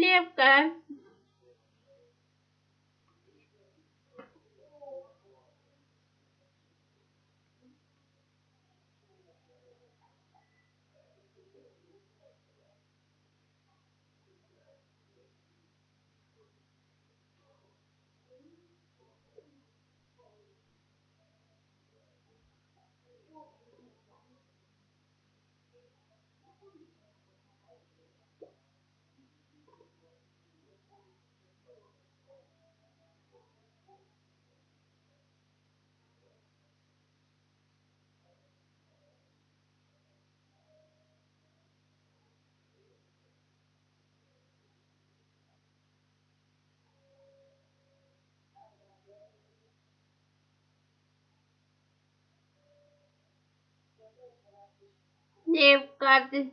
Левка. they've got Thank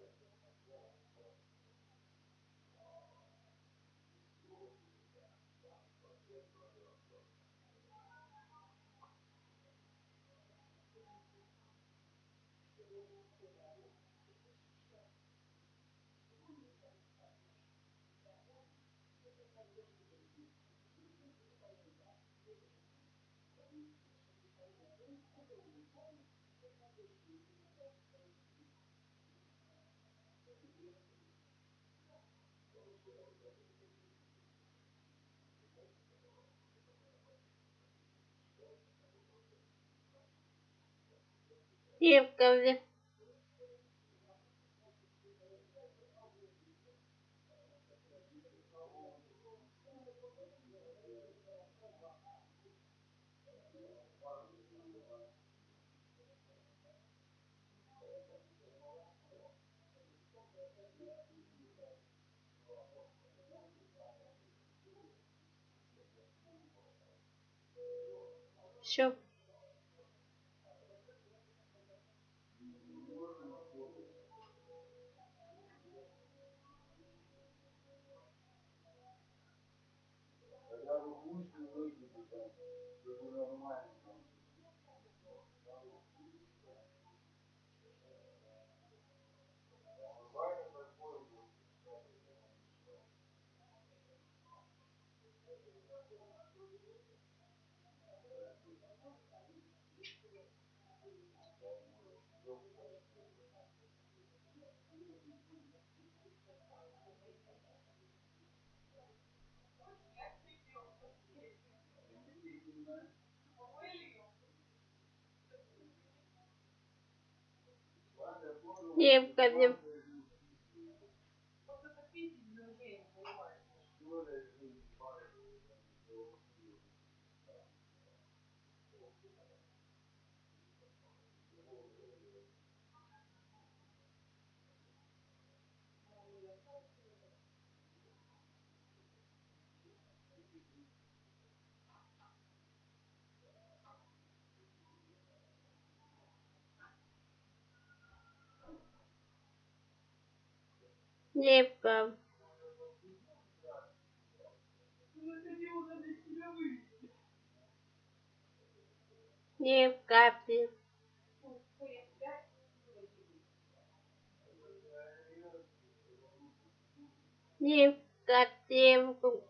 you. Бля. Все. девка, девка. Лепка. бля. Лепка. Лепка.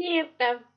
бля. Лепка.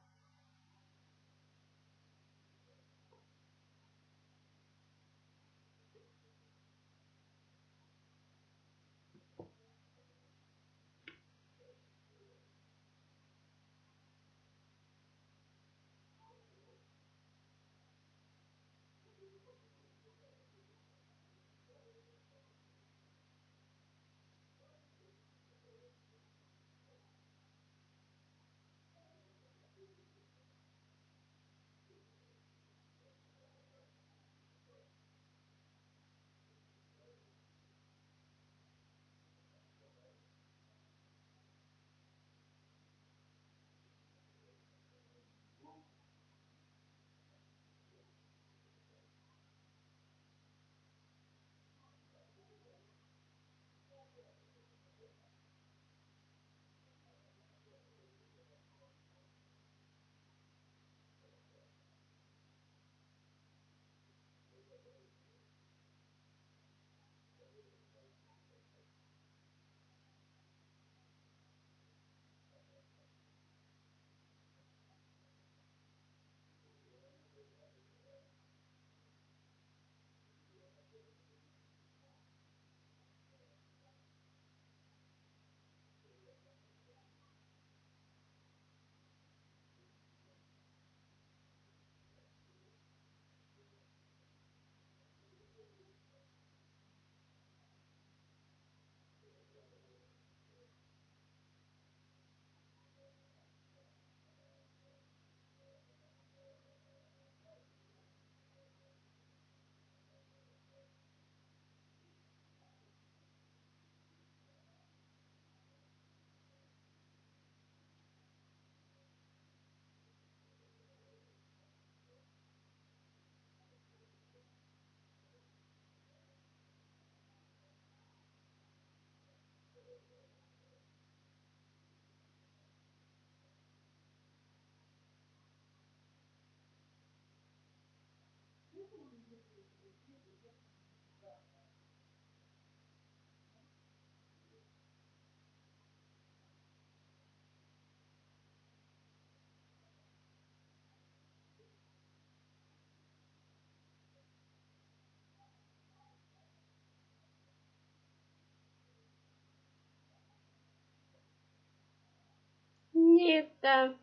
Лепку. Нивка.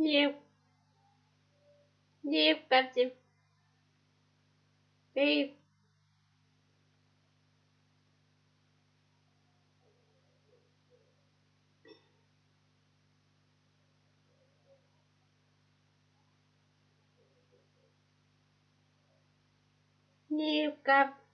Нивка. Нив. Нивка. Ты. Ты.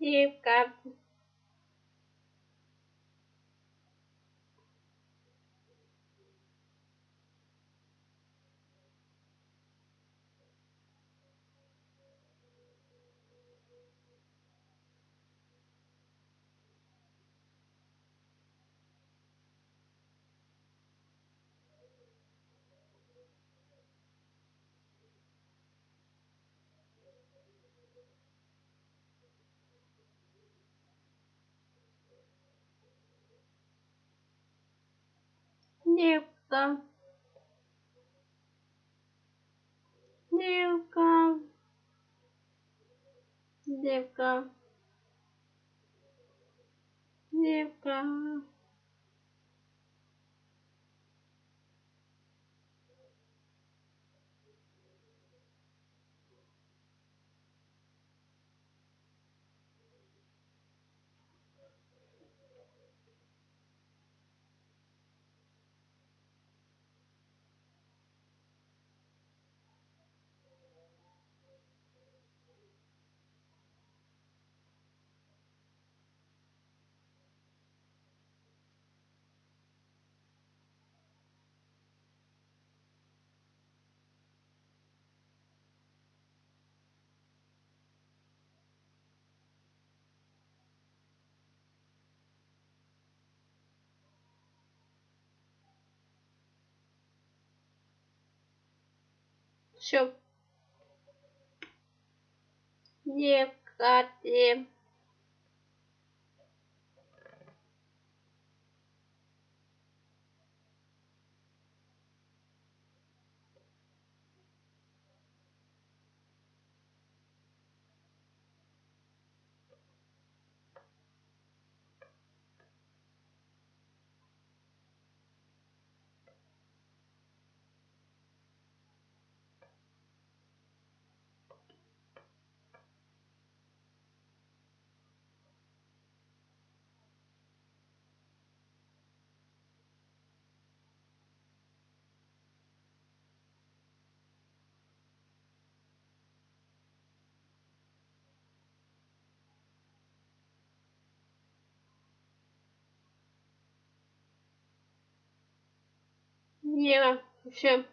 Нивка. Нивка. Нивка. Нивка. Всё. Нивка. Нив. Нива. Всё.